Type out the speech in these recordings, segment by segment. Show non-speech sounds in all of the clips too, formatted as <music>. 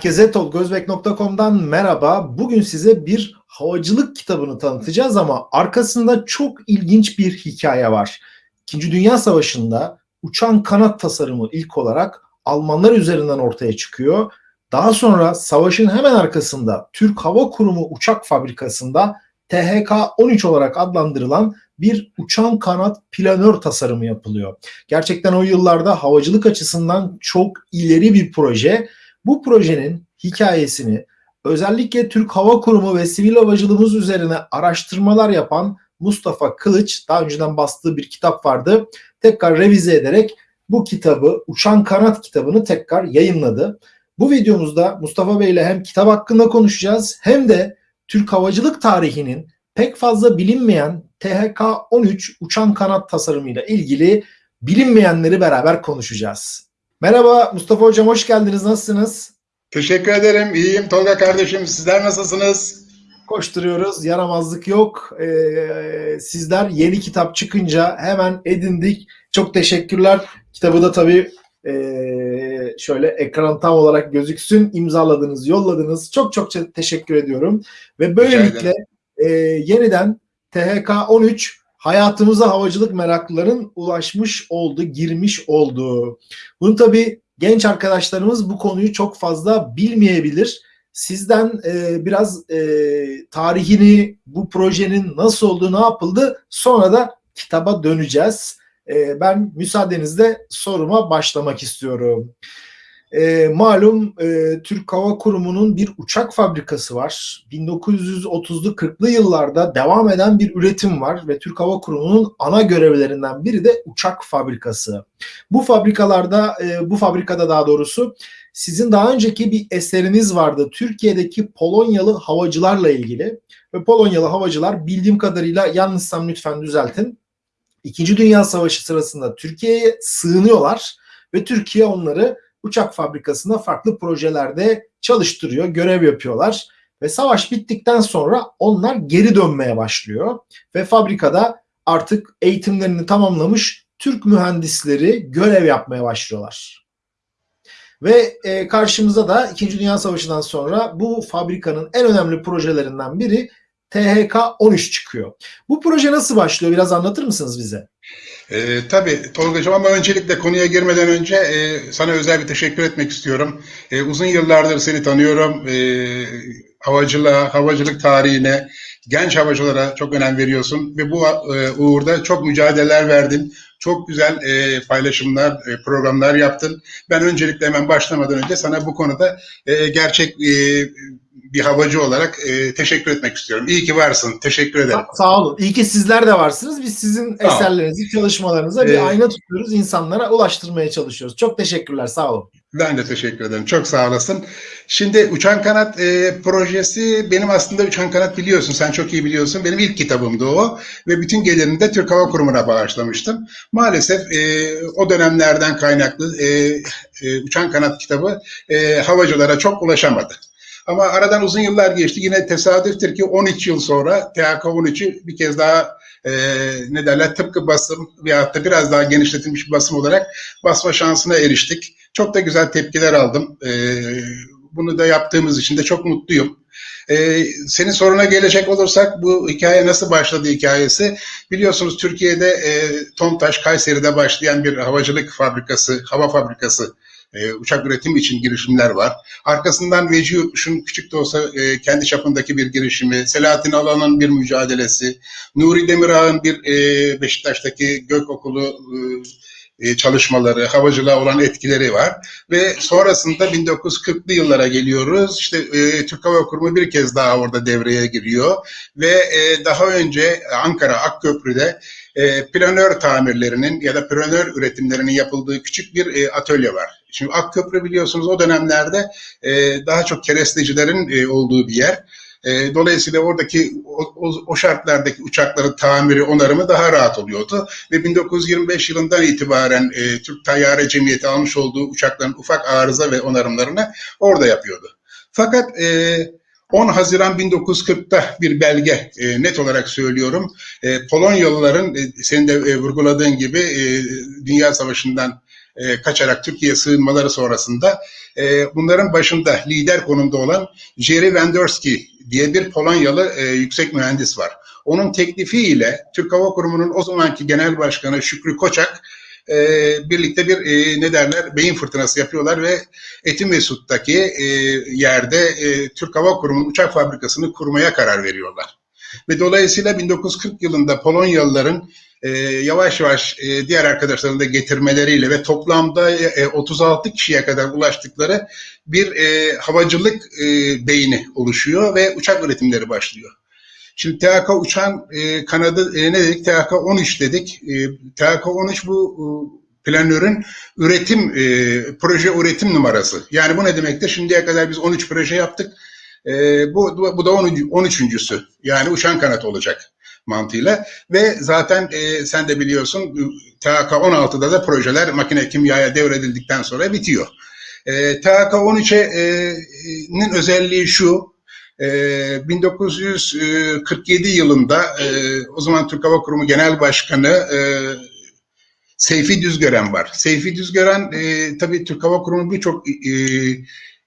Herkese tolgozbek.com'dan merhaba. Bugün size bir havacılık kitabını tanıtacağız ama arkasında çok ilginç bir hikaye var. İkinci Dünya Savaşı'nda uçan kanat tasarımı ilk olarak Almanlar üzerinden ortaya çıkıyor. Daha sonra savaşın hemen arkasında Türk Hava Kurumu uçak fabrikasında THK-13 olarak adlandırılan bir uçan kanat planör tasarımı yapılıyor. Gerçekten o yıllarda havacılık açısından çok ileri bir proje. Bu projenin hikayesini özellikle Türk Hava Kurumu ve sivil havacılığımız üzerine araştırmalar yapan Mustafa Kılıç daha önceden bastığı bir kitap vardı. Tekrar revize ederek bu kitabı Uçan Kanat kitabını tekrar yayınladı. Bu videomuzda Mustafa Bey ile hem kitap hakkında konuşacağız hem de Türk havacılık tarihinin pek fazla bilinmeyen THK-13 uçan kanat tasarımıyla ilgili bilinmeyenleri beraber konuşacağız. Merhaba Mustafa Hocam hoş geldiniz. Nasılsınız? Teşekkür ederim. İyiyim Tolga kardeşim. Sizler nasılsınız? Koşturuyoruz. Yaramazlık yok. Ee, sizler yeni kitap çıkınca hemen edindik. Çok teşekkürler. Kitabı da tabii e, şöyle ekran tam olarak gözüksün. imzaladınız, yolladınız. Çok çok teşekkür ediyorum. Ve böylelikle e, yeniden THK 13 hayatımıza havacılık meraklıların ulaşmış oldu, girmiş oldu. Bunu tabii genç arkadaşlarımız bu konuyu çok fazla bilmeyebilir. Sizden e, biraz e, tarihini, bu projenin nasıl olduğu, ne yapıldı sonra da kitaba döneceğiz. E, ben müsaadenizle soruma başlamak istiyorum. E, malum e, Türk Hava Kurumu'nun bir uçak fabrikası var. 1930'lu 40'lı yıllarda devam eden bir üretim var ve Türk Hava Kurumu'nun ana görevlerinden biri de uçak fabrikası. Bu fabrikalarda, e, bu fabrikada daha doğrusu sizin daha önceki bir eseriniz vardı. Türkiye'deki Polonyalı havacılarla ilgili ve Polonyalı havacılar bildiğim kadarıyla yanlışsam lütfen düzeltin. İkinci Dünya Savaşı sırasında Türkiye'ye sığınıyorlar ve Türkiye onları uçak fabrikasında farklı projelerde çalıştırıyor, görev yapıyorlar. Ve savaş bittikten sonra onlar geri dönmeye başlıyor. Ve fabrikada artık eğitimlerini tamamlamış Türk mühendisleri görev yapmaya başlıyorlar. Ve e, karşımıza da 2. Dünya Savaşı'ndan sonra bu fabrikanın en önemli projelerinden biri THK-13 çıkıyor. Bu proje nasıl başlıyor? Biraz anlatır mısınız bize? E, tabii Tolga'cığım ama öncelikle konuya girmeden önce e, sana özel bir teşekkür etmek istiyorum. E, uzun yıllardır seni tanıyorum. E, havacılığa, havacılık tarihine, genç havacılara çok önem veriyorsun ve bu e, uğurda çok mücadeleler verdin. Çok güzel e, paylaşımlar, e, programlar yaptın. Ben öncelikle hemen başlamadan önce sana bu konuda e, gerçek e, bir havacı olarak e, teşekkür etmek istiyorum. İyi ki varsın. Teşekkür ederim. Sa- sağ olun. İyi ki sizler de varsınız. Biz sizin Sağ eserlerinizi, çalışmalarınıza bir Ee, ayna tutuyoruz. insanlara ulaştırmaya çalışıyoruz. Çok teşekkürler. Sağ olun. Ben de teşekkür ederim. Çok sağ olasın. Şimdi Uçan Kanat e, projesi benim aslında Uçan Kanat biliyorsun. Sen çok iyi biliyorsun. Benim ilk kitabımdı o. Ve bütün gelirini de Türk Hava Kurumu'na bağışlamıştım. Maalesef e, o dönemlerden kaynaklı e, e, Uçan Kanat kitabı e, havacılara çok ulaşamadı. Ama aradan uzun yıllar geçti. Yine tesadüftür ki 13 yıl sonra THK 13'ü bir kez daha e, ne derler tıpkı basım veyahut da biraz daha genişletilmiş bir basım olarak basma şansına eriştik. Çok da güzel tepkiler aldım. E, bunu da yaptığımız için de çok mutluyum. Ee, senin soruna gelecek olursak bu hikaye nasıl başladı hikayesi? Biliyorsunuz Türkiye'de e, Tomtaş, Kayseri'de başlayan bir havacılık fabrikası, hava fabrikası e, uçak üretimi için girişimler var. Arkasından Veci Yurtmuş'un küçük de olsa e, kendi çapındaki bir girişimi, Selahattin Alan'ın bir mücadelesi, Nuri Demirağ'ın bir e, Beşiktaş'taki gök okulu e, çalışmaları, havacılığa olan etkileri var. Ve sonrasında 1940'lı yıllara geliyoruz. İşte e, Türk Hava Kurumu bir kez daha orada devreye giriyor. Ve e, daha önce Ankara Akköprü'de e, planör tamirlerinin ya da planör üretimlerinin yapıldığı küçük bir e, atölye var. Şimdi Akköprü biliyorsunuz o dönemlerde e, daha çok kerestecilerin e, olduğu bir yer. E, dolayısıyla oradaki o, o, o şartlardaki uçakların tamiri, onarımı daha rahat oluyordu. Ve 1925 yılından itibaren e, Türk Tayyare Cemiyeti almış olduğu uçakların ufak arıza ve onarımlarını orada yapıyordu. Fakat e, 10 Haziran 1940'ta bir belge e, net olarak söylüyorum. E, Polonyalıların e, senin de e, vurguladığın gibi e, Dünya Savaşı'ndan e, kaçarak Türkiye'ye sığınmaları sonrasında e, bunların başında lider konumda olan Jerry Wendorski diye bir Polonyalı e, yüksek mühendis var. Onun teklifiyle Türk Hava Kurumu'nun o zamanki genel başkanı Şükrü Koçak e, birlikte bir e, ne derler beyin fırtınası yapıyorlar ve Etimesut'taki e, yerde e, Türk Hava Kurumu'nun uçak fabrikasını kurmaya karar veriyorlar. Ve dolayısıyla 1940 yılında Polonyalıların e, yavaş yavaş e, diğer arkadaşlarını da getirmeleriyle ve toplamda e, 36 kişiye kadar ulaştıkları bir e, havacılık e, beyni oluşuyor ve uçak üretimleri başlıyor. Şimdi THK uçan e, kanadı e, ne dedik? THK 13 dedik. E, THK 13 bu e, planörün üretim e, proje üretim numarası. Yani bu ne demektir? Şimdiye kadar biz 13 proje yaptık. E, bu bu da 13. 13.sü. Yani uçan kanat olacak mantığıyla ve zaten e, sen de biliyorsun THK 16'da da projeler makine kimyaya devredildikten sonra bitiyor. E, THK 13'nin özelliği şu, 1947 yılında o zaman Türk Hava Kurumu Genel Başkanı Seyfi Düzgören var. Seyfi Düzgören tabii Türk Hava Kurumu birçok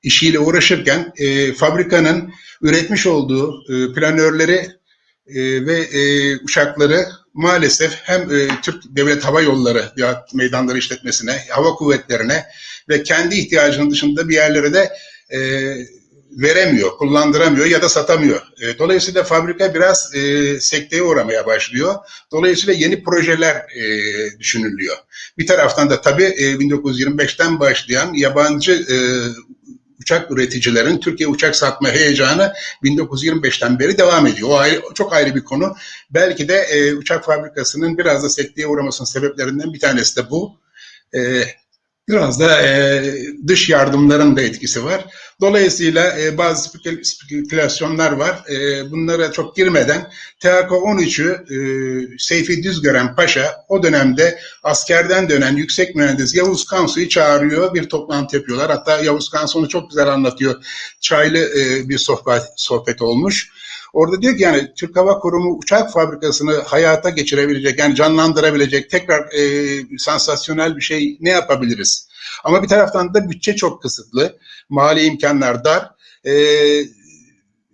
işiyle uğraşırken fabrikanın üretmiş olduğu planörleri ve uçakları maalesef hem Türk Devlet Hava Yolları meydanları işletmesine, hava kuvvetlerine ve kendi ihtiyacının dışında bir yerlere de veremiyor, kullandıramıyor ya da satamıyor. E, dolayısıyla fabrika biraz e, sekteye uğramaya başlıyor. Dolayısıyla yeni projeler e, düşünülüyor. Bir taraftan da tabii e, 1925'ten başlayan yabancı e, uçak üreticilerin Türkiye uçak satma heyecanı 1925'ten beri devam ediyor. O ayrı, çok ayrı bir konu. Belki de e, uçak fabrikasının biraz da sekteye uğramasının sebeplerinden bir tanesi de bu. E, Biraz da e, dış yardımların da etkisi var. Dolayısıyla e, bazı spekülasyonlar var. E, bunlara çok girmeden THK 13'ü e, Seyfi Düzgören Paşa o dönemde askerden dönen yüksek mühendis Yavuz Kansu'yu çağırıyor. Bir toplantı yapıyorlar. Hatta Yavuz Kansu onu çok güzel anlatıyor. Çaylı e, bir sohbet, sohbet olmuş. Orada diyor ki yani Türk Hava Kurumu uçak fabrikasını hayata geçirebilecek, yani canlandırabilecek, tekrar e, sansasyonel bir şey ne yapabiliriz? Ama bir taraftan da bütçe çok kısıtlı, mali imkanlar dar. E,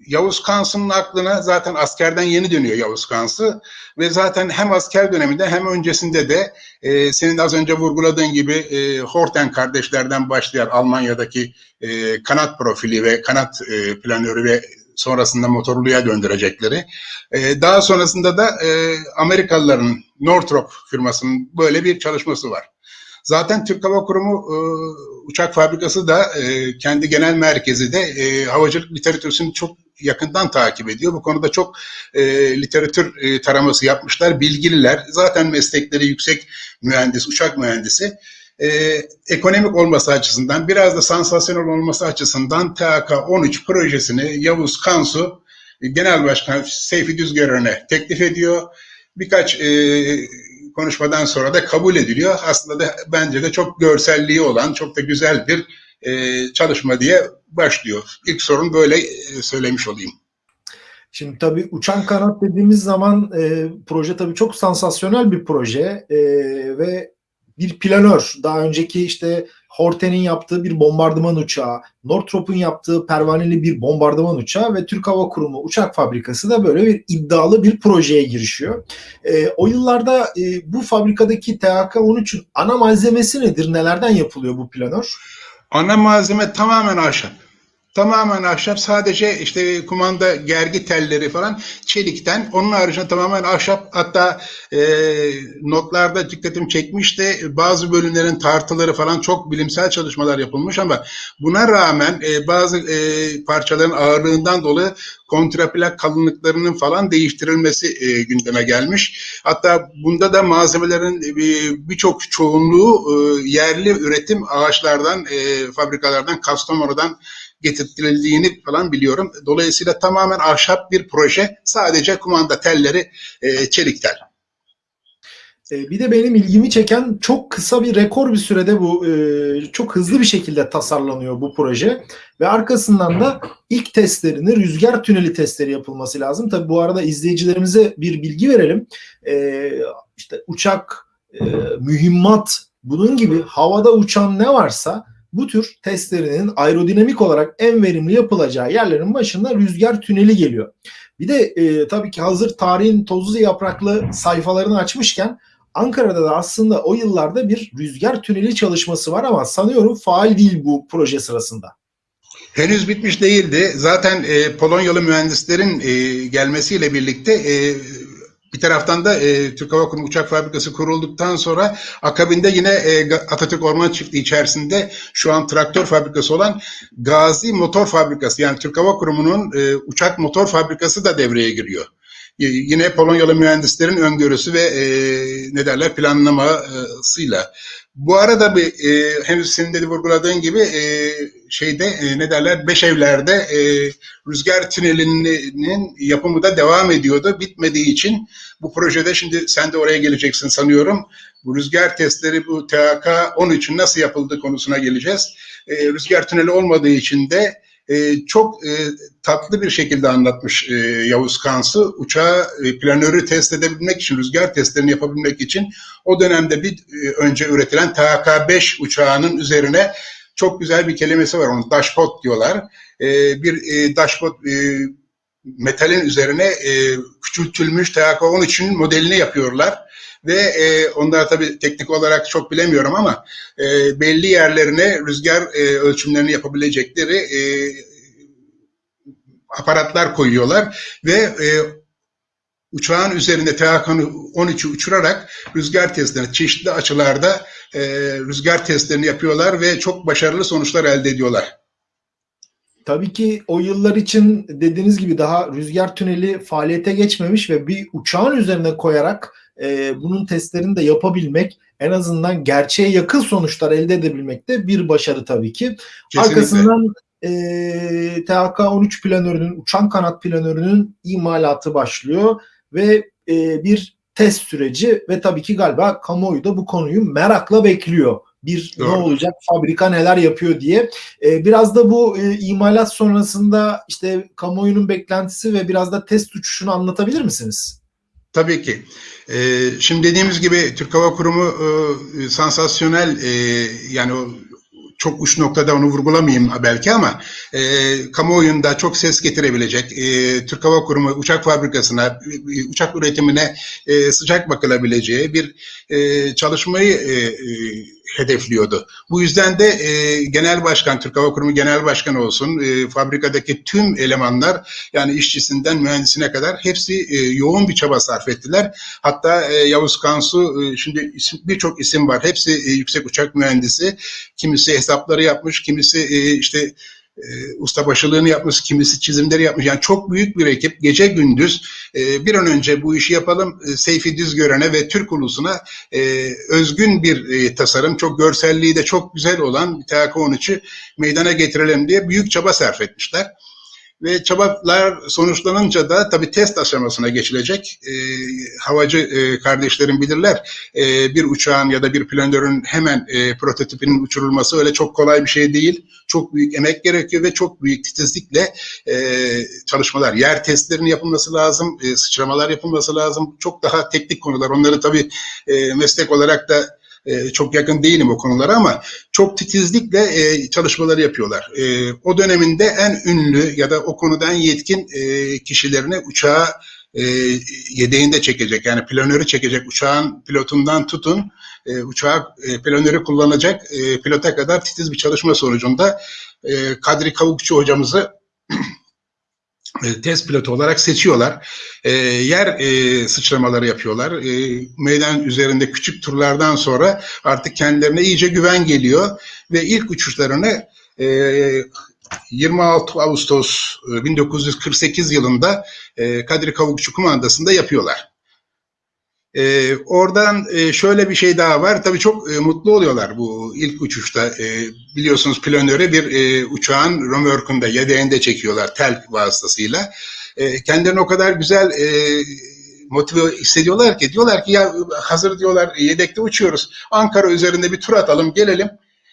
Yavuz Kansı'nın aklına zaten askerden yeni dönüyor Yavuz Kansı ve zaten hem asker döneminde hem öncesinde de e, senin az önce vurguladığın gibi e, Horten kardeşlerden başlayan Almanya'daki e, kanat profili ve kanat e, planörü ve sonrasında motorluya döndürecekleri. E, daha sonrasında da e, Amerikalıların Northrop firmasının böyle bir çalışması var. Zaten Türk Hava Kurumu e, uçak fabrikası da e, kendi genel merkezi de e, havacılık literatürünü çok yakından takip ediyor. Bu konuda çok e, literatür e, taraması yapmışlar. Bilgililer. Zaten meslekleri yüksek mühendis, uçak mühendisi e, ekonomik olması açısından biraz da sansasyonel olması açısından THK 13 projesini Yavuz Kansu Genel Başkan Seyfi Düzgören'e teklif ediyor. Birkaç e, konuşmadan sonra da kabul ediliyor. Aslında da bence de çok görselliği olan, çok da güzel bir e, çalışma diye başlıyor. İlk sorun böyle e, söylemiş olayım. Şimdi tabii uçan kanat dediğimiz zaman e, proje tabii çok sansasyonel bir proje e, ve bir planör. Daha önceki işte Horten'in yaptığı bir bombardıman uçağı, Northrop'un yaptığı pervaneli bir bombardıman uçağı ve Türk Hava Kurumu uçak fabrikası da böyle bir iddialı bir projeye girişiyor. E, o yıllarda e, bu fabrikadaki THK-13'ün ana malzemesi nedir? Nelerden yapılıyor bu planör? Ana malzeme tamamen ahşap. Tamamen ahşap sadece işte kumanda gergi telleri falan çelikten. Onun haricinde tamamen ahşap. Hatta e, notlarda dikkatim çekmişti. Bazı bölümlerin tartıları falan çok bilimsel çalışmalar yapılmış ama buna rağmen e, bazı e, parçaların ağırlığından dolayı kontraplak kalınlıklarının falan değiştirilmesi e, gündeme gelmiş. Hatta bunda da malzemelerin e, birçok çoğunluğu e, yerli üretim ağaçlardan, e, fabrikalardan, Kastamonu'dan getirtildiğini falan biliyorum. Dolayısıyla tamamen ahşap bir proje. Sadece kumanda telleri e, çelik tel. E, bir de benim ilgimi çeken çok kısa bir rekor bir sürede bu e, çok hızlı bir şekilde tasarlanıyor bu proje ve arkasından da ilk testlerini rüzgar tüneli testleri yapılması lazım. Tabi bu arada izleyicilerimize bir bilgi verelim. E, işte uçak, mühimmat bunun gibi havada uçan ne varsa bu tür testlerinin aerodinamik olarak en verimli yapılacağı yerlerin başında rüzgar tüneli geliyor. Bir de e, tabii ki hazır tarihin tozlu yapraklı sayfalarını açmışken Ankara'da da aslında o yıllarda bir rüzgar tüneli çalışması var ama sanıyorum faal değil bu proje sırasında. Henüz bitmiş değildi. Zaten e, Polonyalı mühendislerin e, gelmesiyle birlikte e, bir taraftan da e, Türk Hava Kurumu uçak fabrikası kurulduktan sonra akabinde yine e, Atatürk Orman Çiftliği içerisinde şu an traktör fabrikası olan Gazi Motor Fabrikası yani Türk Hava Kurumu'nun e, uçak motor fabrikası da devreye giriyor. E, yine Polonyalı mühendislerin öngörüsü ve e, ne derler planlamasıyla. Bu arada bir e, henüz senin de vurguladığın gibi e, şeyde e, ne derler Beşevler'de e, rüzgar tünelinin yapımı da devam ediyordu. Bitmediği için bu projede şimdi sen de oraya geleceksin sanıyorum. Bu rüzgar testleri bu THK 13'ün nasıl yapıldığı konusuna geleceğiz. E, rüzgar tüneli olmadığı için de e, çok e, tatlı bir şekilde anlatmış e, Yavuz Kansı. Uçağı e, planörü test edebilmek için, rüzgar testlerini yapabilmek için o dönemde bir e, önce üretilen THK-5 uçağının üzerine çok güzel bir kelimesi var. Onu dashpot diyorlar. E, bir e, dashpot e, metalin üzerine e, küçültülmüş THK-13'ün modelini yapıyorlar ve e, onlar tabii teknik olarak çok bilemiyorum ama e, belli yerlerine rüzgar e, ölçümlerini yapabilecekleri e, aparatlar koyuyorlar ve e, uçağın üzerinde THK-13'ü uçurarak rüzgar testlerini çeşitli açılarda e, rüzgar testlerini yapıyorlar ve çok başarılı sonuçlar elde ediyorlar. Tabii ki o yıllar için dediğiniz gibi daha rüzgar tüneli faaliyete geçmemiş ve bir uçağın üzerine koyarak e, bunun testlerini de yapabilmek en azından gerçeğe yakın sonuçlar elde edebilmek de bir başarı tabii ki. Kesinlikle. Arkasından e, THK-13 planörünün, uçan kanat planörünün imalatı başlıyor ve e, bir test süreci ve tabii ki galiba kamuoyu da bu konuyu merakla bekliyor. Bir Doğru. ne olacak, fabrika neler yapıyor diye. E, biraz da bu e, imalat sonrasında işte kamuoyunun beklentisi ve biraz da test uçuşunu anlatabilir misiniz? Tabii ki. Ee, şimdi dediğimiz gibi Türk Hava Kurumu e, sansasyonel e, yani o çok uç noktada onu vurgulamayayım belki ama e, kamuoyunda çok ses getirebilecek e, Türk Hava Kurumu uçak fabrikasına, e, uçak üretimine e, sıcak bakılabileceği bir e, çalışmayı e, e, hedefliyordu. Bu yüzden de e, Genel Başkan, Türk Hava Kurumu Genel Başkanı olsun, e, fabrikadaki tüm elemanlar yani işçisinden mühendisine kadar hepsi e, yoğun bir çaba sarf ettiler. Hatta e, Yavuz Kansu, e, şimdi birçok isim var. Hepsi e, yüksek uçak mühendisi. Kimisi hesapları yapmış, kimisi e, işte e, ustabaşılığını yapmış, kimisi çizimleri yapmış. Yani çok büyük bir ekip gece gündüz e, bir an önce bu işi yapalım. E, Seyfi Düzgören'e ve Türk ulusuna e, özgün bir e, tasarım, çok görselliği de çok güzel olan TK13'ü meydana getirelim diye büyük çaba sarf etmişler. Ve çabalar sonuçlanınca da tabii test aşamasına geçilecek. E, havacı e, kardeşlerim bilirler. E, bir uçağın ya da bir planörün hemen e, prototipinin uçurulması öyle çok kolay bir şey değil. Çok büyük emek gerekiyor ve çok büyük titizlikle e, çalışmalar, yer testlerinin yapılması lazım, e, sıçramalar yapılması lazım. Çok daha teknik konular. Onları tabii e, meslek olarak da e, çok yakın değilim o konulara ama çok titizlikle e, çalışmaları yapıyorlar. E, o döneminde en ünlü ya da o konuda en yetkin e, kişilerini uçağa e, yedeğinde çekecek yani planörü çekecek uçağın pilotundan tutun e, uçağı e, planörü kullanacak e, pilota kadar titiz bir çalışma sonucunda e, Kadri Kavukçu hocamızı <clears throat> test pilotu olarak seçiyorlar. E, yer e, sıçramaları yapıyorlar. E, meydan üzerinde küçük turlardan sonra artık kendilerine iyice güven geliyor ve ilk uçuşlarını e, 26 Ağustos e, 1948 yılında e, Kadri Kavukçu Kumandası'nda yapıyorlar. E, oradan e, şöyle bir şey daha var. Tabii çok e, mutlu oluyorlar bu ilk uçuşta. E, biliyorsunuz planöre bir e, uçağın römorkunda, yedeğinde çekiyorlar tel vasıtasıyla. E, kendilerini o kadar güzel e, motive hissediyorlar ki diyorlar ki ya hazır diyorlar yedekte uçuyoruz. Ankara üzerinde bir tur atalım gelelim.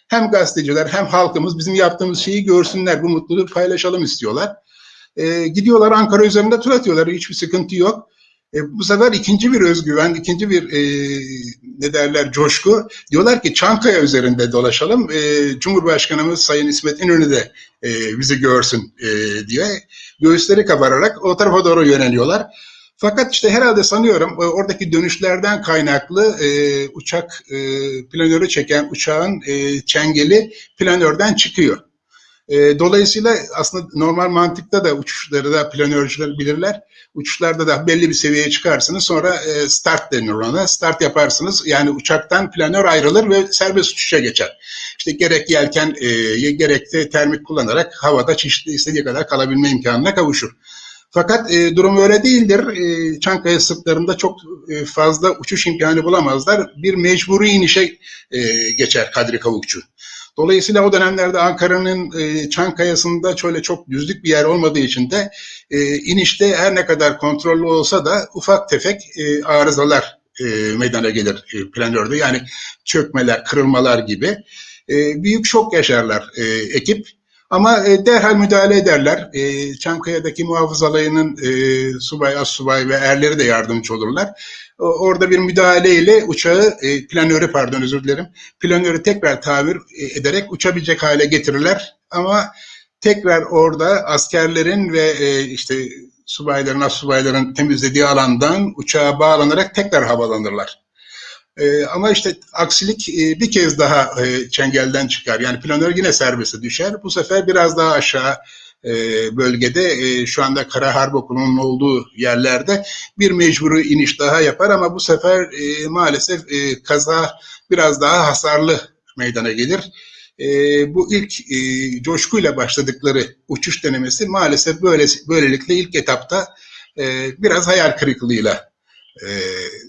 Hem gazeteciler hem halkımız bizim yaptığımız şeyi görsünler, bu mutluluğu paylaşalım istiyorlar. E, gidiyorlar Ankara üzerinde tur atıyorlar, hiçbir sıkıntı yok. E, bu sefer ikinci bir özgüven, ikinci bir e, ne derler coşku. Diyorlar ki Çankaya üzerinde dolaşalım. E, Cumhurbaşkanımız Sayın İsmet İnönü de e, bizi görsün e, diye göğüsleri kabararak o tarafa doğru yöneliyorlar. Fakat işte herhalde sanıyorum e, oradaki dönüşlerden kaynaklı e, uçak e, planörü çeken uçağın e, çengeli planörden çıkıyor. E, dolayısıyla aslında normal mantıkta da uçuşları da planörcüler bilirler. Uçuşlarda da belli bir seviyeye çıkarsınız sonra e, start denir ona. Start yaparsınız yani uçaktan planör ayrılır ve serbest uçuşa geçer. İşte gerek yelken e, gerek de termik kullanarak havada çeşitli istediği kadar kalabilme imkanına kavuşur. Fakat e, durum öyle değildir. E, Çankaya sırtlarında çok e, fazla uçuş imkanı bulamazlar. Bir mecburi inişe e, geçer Kadri Kavukçu. Dolayısıyla o dönemlerde Ankara'nın e, Çankaya'sında şöyle çok düzlük bir yer olmadığı için de e, inişte her ne kadar kontrollü olsa da ufak tefek e, arızalar e, meydana gelir e, planörde. Yani çökmeler, kırılmalar gibi. E, büyük şok yaşarlar e, ekip. Ama e, derhal müdahale ederler. E, Çankaya'daki muhafız alayının e, subay, as subay ve erleri de yardımcı olurlar. O, orada bir müdahaleyle uçağı, e, planörü pardon özür dilerim, planörü tekrar tabir e, ederek uçabilecek hale getirirler. Ama tekrar orada askerlerin ve e, işte subayların, as subayların temizlediği alandan uçağa bağlanarak tekrar havalanırlar. E, ama işte aksilik e, bir kez daha e, çengelden çıkar. Yani planör yine serbeste düşer. Bu sefer biraz daha aşağı e, bölgede e, şu anda Kara Harp Okulu'nun olduğu yerlerde bir mecburi iniş daha yapar ama bu sefer e, maalesef e, kaza biraz daha hasarlı meydana gelir. E, bu ilk e, coşkuyla başladıkları uçuş denemesi maalesef böyle böylelikle ilk etapta e, biraz hayal kırıklığıyla e,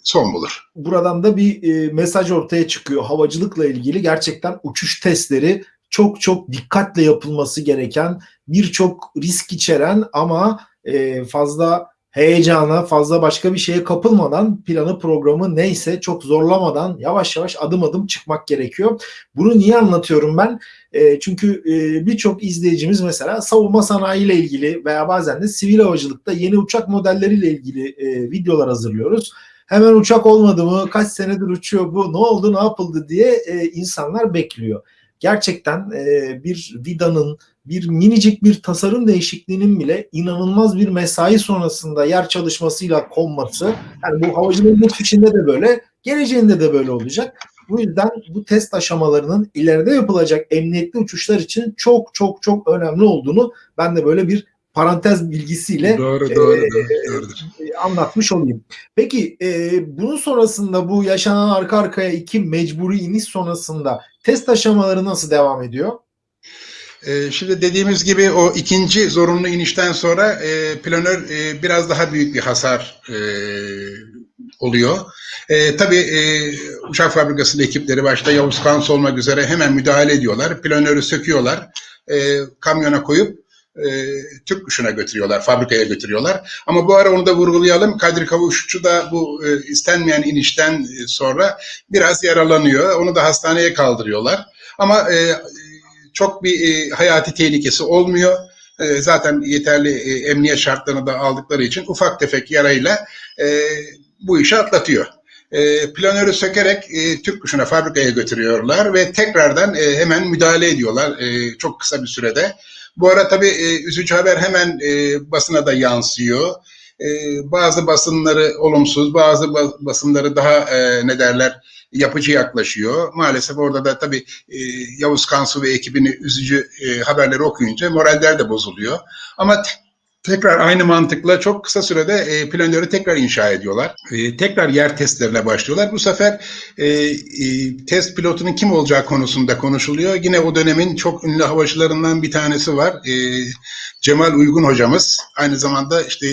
son bulur. Buradan da bir e, mesaj ortaya çıkıyor. Havacılıkla ilgili gerçekten uçuş testleri çok çok dikkatle yapılması gereken, birçok risk içeren ama e, fazla heyecana, fazla başka bir şeye kapılmadan planı programı neyse çok zorlamadan yavaş yavaş adım adım çıkmak gerekiyor. Bunu niye anlatıyorum ben? E, çünkü e, birçok izleyicimiz mesela savunma sanayi ile ilgili veya bazen de sivil havacılıkta yeni uçak modelleriyle ilgili e, videolar hazırlıyoruz. Hemen uçak olmadı mı? Kaç senedir uçuyor bu? Ne oldu? Ne yapıldı diye e, insanlar bekliyor. Gerçekten e, bir vidanın, bir minicik bir tasarım değişikliğinin bile inanılmaz bir mesai sonrasında yer çalışmasıyla konması. Yani bu havacılığın geçmişinde de böyle, geleceğinde de böyle olacak. Bu yüzden bu test aşamalarının ileride yapılacak emniyetli uçuşlar için çok çok çok önemli olduğunu ben de böyle bir parantez bilgisiyle doğru, doğru, e, doğru, anlatmış olayım. Peki e, bunun sonrasında bu yaşanan arka arkaya iki mecburi iniş sonrasında test aşamaları nasıl devam ediyor? E, şimdi dediğimiz gibi o ikinci zorunlu inişten sonra e, planör e, biraz daha büyük bir hasar e, oluyor. Tabii uçak fabrikasının ekipleri başta Yavuz Kans olmak üzere hemen müdahale ediyorlar. Planörü söküyorlar, kamyona koyup Türk kuşuna götürüyorlar, fabrikaya götürüyorlar. Ama bu ara onu da vurgulayalım. Kadri Kavuşçu da bu istenmeyen inişten sonra biraz yaralanıyor. Onu da hastaneye kaldırıyorlar. Ama e, çok bir e, hayati tehlikesi olmuyor. E, zaten yeterli e, emniyet şartlarını da aldıkları için ufak tefek yarayla e, bu işi atlatıyor. E, planörü sökerek e, Türk kuşuna fabrikaya götürüyorlar ve tekrardan e, hemen müdahale ediyorlar e, çok kısa bir sürede. Bu ara tabii e, üzücü haber hemen e, basına da yansıyor. E, bazı basınları olumsuz, bazı basınları daha e, ne derler yapıcı yaklaşıyor. Maalesef orada da tabii e, Yavuz Kansu ve ekibini üzücü e, haberleri okuyunca moraller de bozuluyor. Ama tekrar aynı mantıkla çok kısa sürede e, planörü tekrar inşa ediyorlar. Tekrar yer testlerine başlıyorlar. Bu sefer test pilotunun kim olacağı konusunda konuşuluyor. Yine o dönemin çok ünlü havacılarından bir tanesi var. Cemal Uygun hocamız. Aynı zamanda işte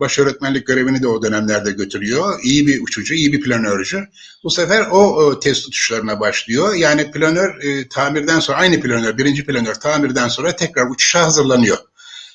baş öğretmenlik görevini de o dönemlerde götürüyor. İyi bir uçucu, iyi bir planörcü. Bu sefer o, o test uçuşlarına başlıyor. Yani planör e, tamirden sonra, aynı planör, birinci planör tamirden sonra tekrar uçuşa hazırlanıyor.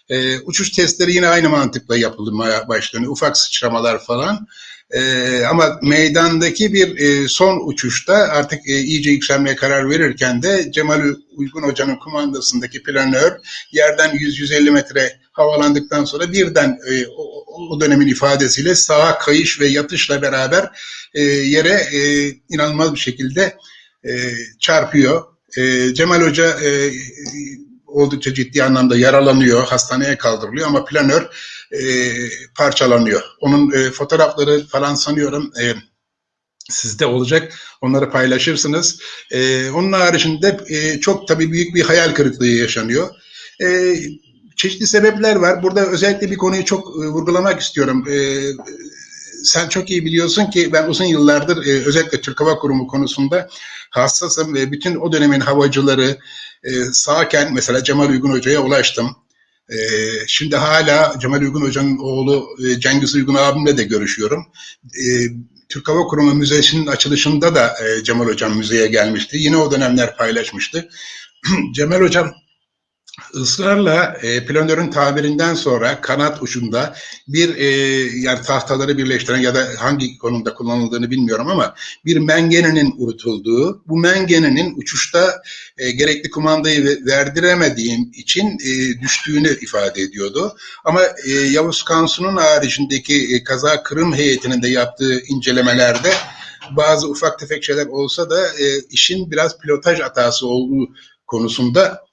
E, uçuş testleri yine aynı mantıkla yapılmaya başlanıyor. Ufak sıçramalar falan. E, ama meydandaki bir e, son uçuşta artık e, iyice yükselmeye karar verirken de Cemal Uygun Hoca'nın kumandasındaki planör yerden 100-150 metre havalandıktan sonra birden e, o, o dönemin ifadesiyle sağa kayış ve yatışla beraber e, yere e, inanılmaz bir şekilde e, çarpıyor. E, Cemal Hoca e, oldukça ciddi anlamda yaralanıyor, hastaneye kaldırılıyor ama planör e, parçalanıyor. Onun e, fotoğrafları falan sanıyorum e, sizde olacak. Onları paylaşırsınız. E, onun haricinde e, çok tabii büyük bir hayal kırıklığı yaşanıyor. E, çeşitli sebepler var. Burada özellikle bir konuyu çok e, vurgulamak istiyorum. E, sen çok iyi biliyorsun ki ben uzun yıllardır e, özellikle Türk Hava Kurumu konusunda hassasım ve bütün o dönemin havacıları e, sağken mesela Cemal Uygun Hoca'ya ulaştım. Şimdi hala Cemal Uygun Hoca'nın oğlu Cengiz Uygun abimle de görüşüyorum. E, Türk Hava Kurumu Müzesi'nin açılışında da Cemal Hocam müzeye gelmişti. Yine o dönemler paylaşmıştı. <clears throat> Cemal Hocam ısrarla e, planörün tabirinden sonra kanat ucunda bir e, yani tahtaları birleştiren ya da hangi konumda kullanıldığını bilmiyorum ama bir mengenenin urutulduğu, bu mengenenin uçuşta e, gerekli kumandayı verdiremediğim için e, düştüğünü ifade ediyordu. Ama e, Yavuz Kansu'nun haricindeki e, kaza Kırım heyetinin de yaptığı incelemelerde bazı ufak tefek şeyler olsa da e, işin biraz pilotaj hatası olduğu konusunda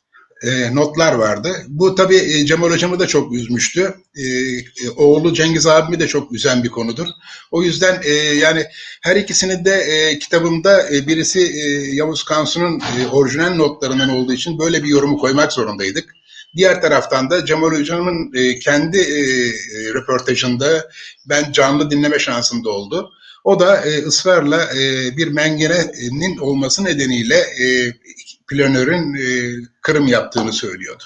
e, notlar vardı. Bu tabii e, Cemal Hocam'ı da çok üzmüştü. E, e, oğlu Cengiz abimi de çok üzen bir konudur. O yüzden e, yani her ikisini de e, kitabımda e, birisi e, Yavuz Kansu'nun e, orijinal notlarından olduğu için böyle bir yorumu koymak zorundaydık. Diğer taraftan da Cemal Hocam'ın e, kendi e, röportajında ben canlı dinleme şansım da oldu. O da e, ısrarla e, bir mengenenin olması nedeniyle e, planörün e, kırım yaptığını söylüyordu.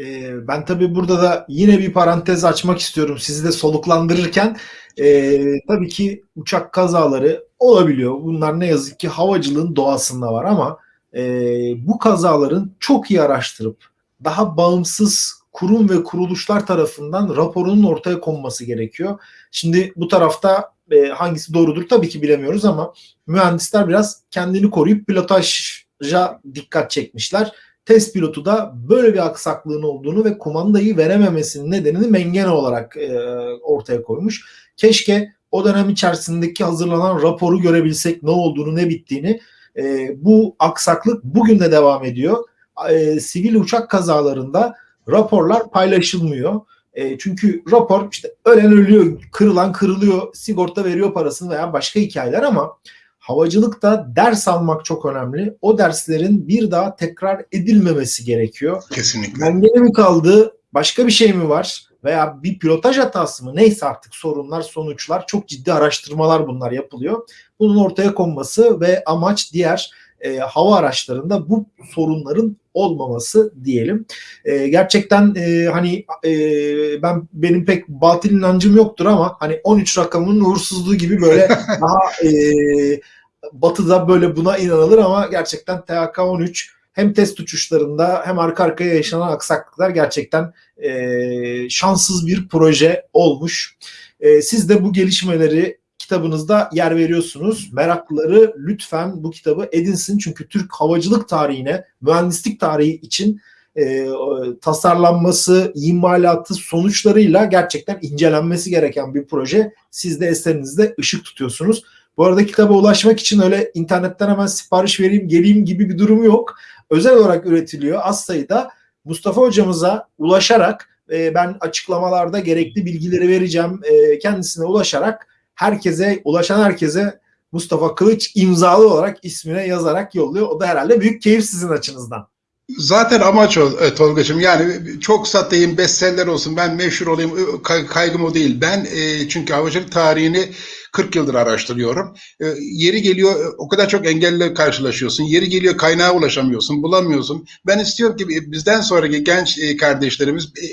E, ben tabii burada da yine bir parantez açmak istiyorum sizi de soluklandırırken. E, tabii ki uçak kazaları olabiliyor. Bunlar ne yazık ki havacılığın doğasında var ama e, bu kazaların çok iyi araştırıp daha bağımsız kurum ve kuruluşlar tarafından raporunun ortaya konması gerekiyor. Şimdi bu tarafta e, hangisi doğrudur tabii ki bilemiyoruz ama mühendisler biraz kendini koruyup pilotaja dikkat çekmişler. Test pilotu da böyle bir aksaklığın olduğunu ve kumandayı verememesinin nedenini mengene olarak e, ortaya koymuş. Keşke o dönem içerisindeki hazırlanan raporu görebilsek ne olduğunu ne bittiğini. E, bu aksaklık bugün de devam ediyor. E, sivil uçak kazalarında raporlar paylaşılmıyor. E, çünkü rapor işte ölen ölüyor, kırılan kırılıyor, sigorta veriyor parasını veya başka hikayeler ama havacılıkta ders almak çok önemli. O derslerin bir daha tekrar edilmemesi gerekiyor. Kesinlikle. Mengene mi kaldı, başka bir şey mi var veya bir pilotaj hatası mı neyse artık sorunlar, sonuçlar çok ciddi araştırmalar bunlar yapılıyor. Bunun ortaya konması ve amaç diğer e, hava araçlarında bu sorunların olmaması diyelim. E, gerçekten e, hani e, ben benim pek batıl inancım yoktur ama hani 13 rakamının uğursuzluğu gibi böyle <laughs> daha e, batıda böyle buna inanılır ama gerçekten THK 13 hem test uçuşlarında hem arka arkaya yaşanan aksaklıklar gerçekten e, şanssız bir proje olmuş. E, siz de bu gelişmeleri kitabınızda yer veriyorsunuz. Meraklıları lütfen bu kitabı edinsin. Çünkü Türk havacılık tarihine, mühendislik tarihi için e, tasarlanması, imalatı sonuçlarıyla gerçekten incelenmesi gereken bir proje. Siz de eserinizde ışık tutuyorsunuz. Bu arada kitaba ulaşmak için öyle internetten hemen sipariş vereyim, geleyim gibi bir durum yok. Özel olarak üretiliyor. Az sayıda Mustafa hocamıza ulaşarak e, ben açıklamalarda gerekli bilgileri vereceğim. E, kendisine ulaşarak herkese, ulaşan herkese Mustafa Kılıç imzalı olarak ismine yazarak yolluyor. O da herhalde büyük keyif sizin açınızdan. Zaten amaç o e, Tolga'cığım yani çok satayım bestseller olsun ben meşhur olayım kaygım o değil. Ben e, çünkü havacılık tarihini 40 yıldır araştırıyorum. E, yeri geliyor o kadar çok engelle karşılaşıyorsun. Yeri geliyor kaynağa ulaşamıyorsun, bulamıyorsun. Ben istiyorum ki bizden sonraki genç e, kardeşlerimiz e,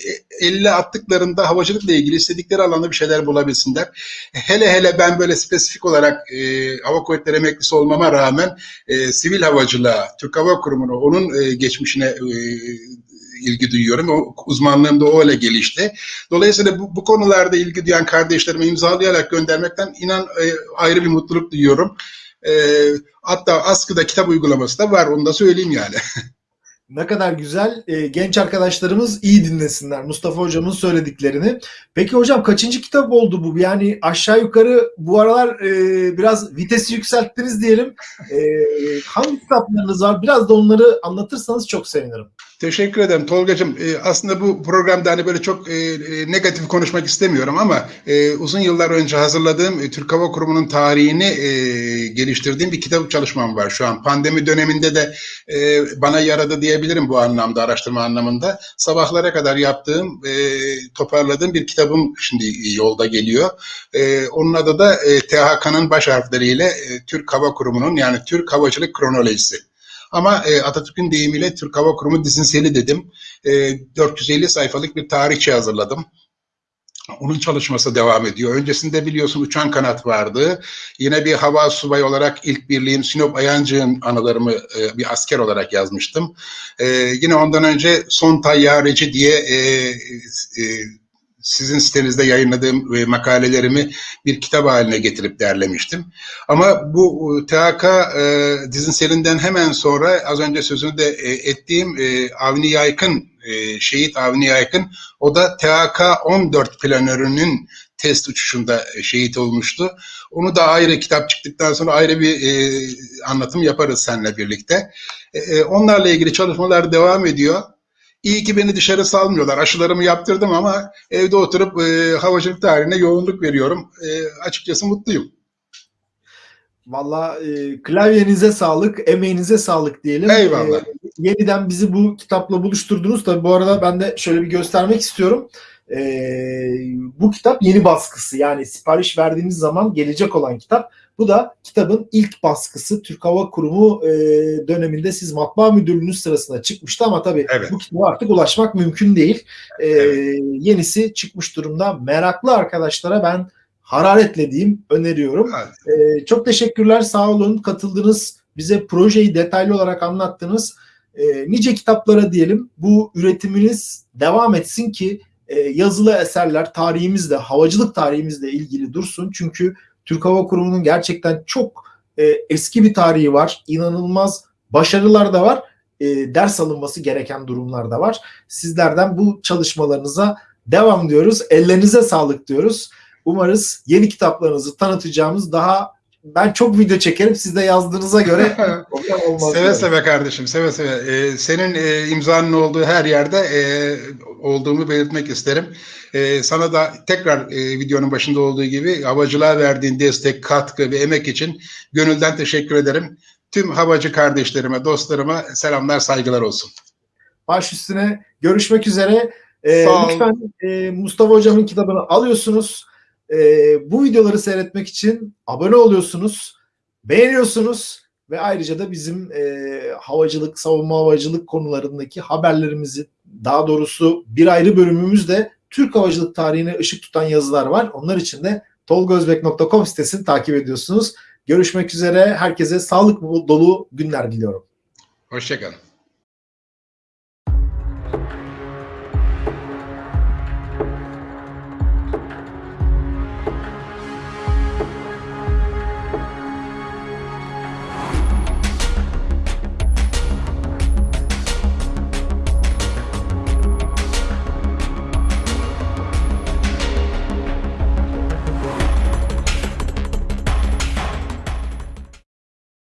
elle attıklarında havacılıkla ilgili istedikleri alanda bir şeyler bulabilsinler. Hele hele ben böyle spesifik olarak e, hava kuvvetleri emeklisi olmama rağmen e, sivil havacılığa, Türk Hava Kurumu'na, onun e, geçmişine e, ilgi duyuyorum. O, uzmanlığım da öyle gelişti. Dolayısıyla bu, bu konularda ilgi duyan kardeşlerime imzalayarak göndermekten inan e, ayrı bir mutluluk duyuyorum. E, hatta askıda kitap uygulaması da var. Onu da söyleyeyim yani. <laughs> Ne kadar güzel. Ee, genç arkadaşlarımız iyi dinlesinler Mustafa hocamın söylediklerini. Peki hocam kaçıncı kitap oldu bu? Yani aşağı yukarı bu aralar e, biraz vitesi yükselttiniz diyelim. E, hangi kitaplarınız var? Biraz da onları anlatırsanız çok sevinirim. Teşekkür ederim Tolgacığım. E, aslında bu programda hani böyle çok e, e, negatif konuşmak istemiyorum ama e, uzun yıllar önce hazırladığım e, Türk Hava Kurumu'nun tarihini e, geliştirdiğim bir kitap çalışmam var şu an. Pandemi döneminde de e, bana yaradı diyebilirim bu anlamda, araştırma anlamında. Sabahlara kadar yaptığım, e, toparladığım bir kitabım şimdi yolda geliyor. E, onun adı da e, THK'nın baş harfleriyle e, Türk Hava Kurumu'nun yani Türk Havacılık Kronolojisi. Ama e, Atatürk'ün deyimiyle Türk Hava Kurumu dizinseli dedim. E, 450 sayfalık bir tarihçe hazırladım. Onun çalışması devam ediyor. Öncesinde biliyorsun uçan kanat vardı. Yine bir hava subayı olarak ilk birliğim Sinop Ayancı'nın anılarımı e, bir asker olarak yazmıştım. E, yine ondan önce Son Tayyareci diye e, e, sizin sitenizde yayınladığım e, makalelerimi bir kitap haline getirip derlemiştim. Ama bu e, THK e, dizinselinden hemen sonra az önce sözünü de e, ettiğim e, Avni Yaykın, e, şehit Avni Yaykın, o da THK 14 planörünün test uçuşunda e, şehit olmuştu. Onu da ayrı kitap çıktıktan sonra ayrı bir e, anlatım yaparız seninle birlikte. E, e, onlarla ilgili çalışmalar devam ediyor. İyi ki beni dışarı salmıyorlar. Aşılarımı yaptırdım ama evde oturup e, havacılık tarihine yoğunluk veriyorum. E, açıkçası mutluyum. Valla e, klavyenize sağlık, emeğinize sağlık diyelim. Eyvallah. E, yeniden bizi bu kitapla buluşturdunuz. Tabii bu arada ben de şöyle bir göstermek istiyorum. E, bu kitap yeni baskısı yani sipariş verdiğiniz zaman gelecek olan kitap. Bu da kitabın ilk baskısı Türk Hava Kurumu e, döneminde siz matbaa müdürlüğünüz sırasında çıkmıştı ama tabii Evet. bu kitaba artık ulaşmak mümkün değil. E, Evet. Yenisi çıkmış durumda. Meraklı arkadaşlara ben hararetle diyeyim öneriyorum. Hadi. Ee, çok teşekkürler, sağ olun, katıldınız, bize projeyi detaylı olarak anlattınız. Ee, nice kitaplara diyelim, bu üretiminiz devam etsin ki e, yazılı eserler tarihimizle, havacılık tarihimizle ilgili dursun. Çünkü Türk Hava Kurumu'nun gerçekten çok e, eski bir tarihi var, inanılmaz başarılar da var, e, ders alınması gereken durumlar da var. Sizlerden bu çalışmalarınıza devam diyoruz, ellerinize sağlık diyoruz. Umarız yeni kitaplarınızı tanıtacağımız daha ben çok video çekerim siz de yazdığınıza göre <laughs> olmaz. Seve diyorum. seve kardeşim, seve seve. Ee, senin e, imzanın olduğu her yerde e, olduğumu belirtmek isterim. E, sana da tekrar e, videonun başında olduğu gibi havacılığa verdiğin destek, katkı ve emek için gönülden teşekkür ederim. Tüm havacı kardeşlerime, dostlarıma selamlar, saygılar olsun. Baş üstüne görüşmek üzere. Ee, lütfen e, Mustafa Hocam'ın kitabını alıyorsunuz. Ee, bu videoları seyretmek için abone oluyorsunuz, beğeniyorsunuz ve ayrıca da bizim e, havacılık, savunma havacılık konularındaki haberlerimizi daha doğrusu bir ayrı bölümümüzde Türk havacılık tarihine ışık tutan yazılar var. Onlar için de tolgozbek.com sitesini takip ediyorsunuz. Görüşmek üzere. Herkese sağlık dolu günler diliyorum. Hoşçakalın.